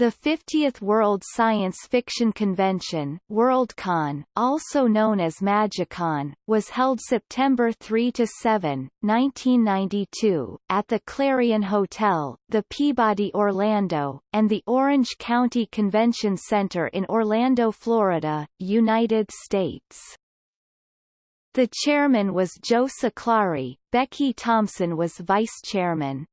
The 50th World Science Fiction Convention Worldcon, also known as MagiCon, was held September 3–7, 1992, at the Clarion Hotel, the Peabody Orlando, and the Orange County Convention Center in Orlando, Florida, United States. The chairman was Joe Siclari, Becky Thompson was vice chairman.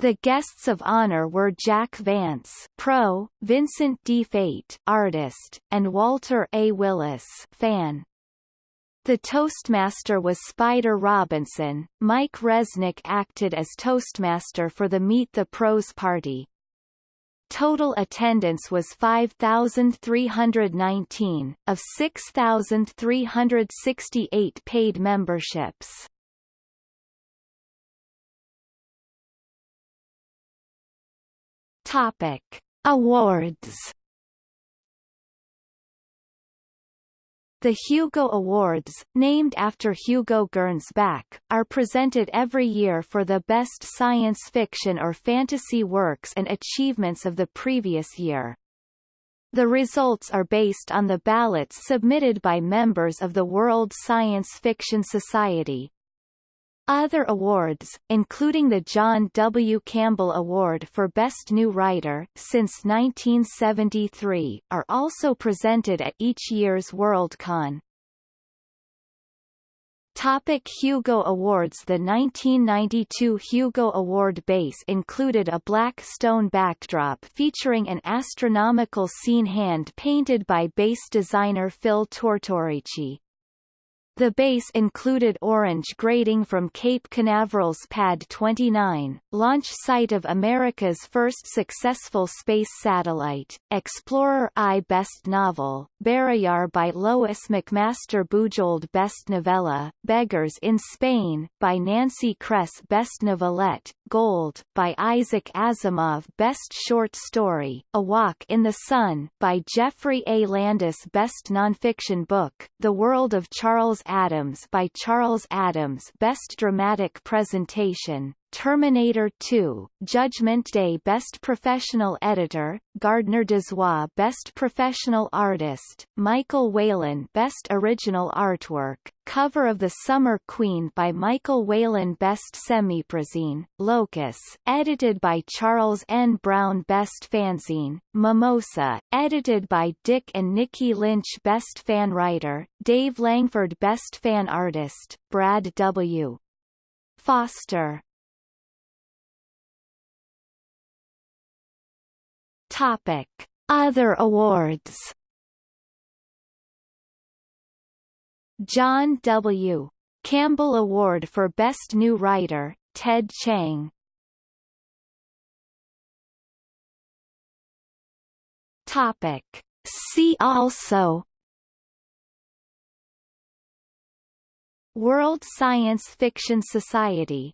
The guests of honor were Jack Vance, pro, Vincent Di Fate, artist, and Walter A. Willis, fan. The Toastmaster was Spider Robinson. Mike Resnick acted as Toastmaster for the Meet the Pros party. Total attendance was 5,319, of 6,368 paid memberships. Topic: Awards. The Hugo Awards, named after Hugo Gernsback, are presented every year for the best science fiction or fantasy works and achievements of the previous year. The results are based on the ballots submitted by members of the World Science Fiction Society, other awards, including the John W. Campbell Award for Best New Writer since 1973, are also presented at each year's Worldcon. Topic Hugo Awards The 1992 Hugo Award base included a black stone backdrop featuring an astronomical scene hand-painted by base designer Phil Tortorici. The base included orange grading from Cape Canaveral's Pad 29, launch site of America's first successful space satellite, Explorer I Best Novel, Barrayar by Lois McMaster Bujold Best Novella, Beggars in Spain, by Nancy Kress Best Novelette, Gold, by Isaac Asimov Best Short Story, A Walk in the Sun, by Geoffrey A. Landis Best Nonfiction Book, The World of Charles Addams by Charles Addams Best Dramatic Presentation, Terminator 2, Judgment Day Best Professional Editor, Gardner Dozois Best Professional Artist, Michael Whelan Best Original Artwork, Cover of the Summer Queen by Michael Whelan Best Semiprozine, Locus, edited by Charles N. Brown Best Fanzine, Mimosa, edited by Dick and Nicki Lynch Best Fan Writer, Dave Langford Best Fan Artist, Brad W. Foster Topic: Other awards. John W. Campbell Award for Best New Writer, Ted Chiang. Topic: See also World Science Fiction Society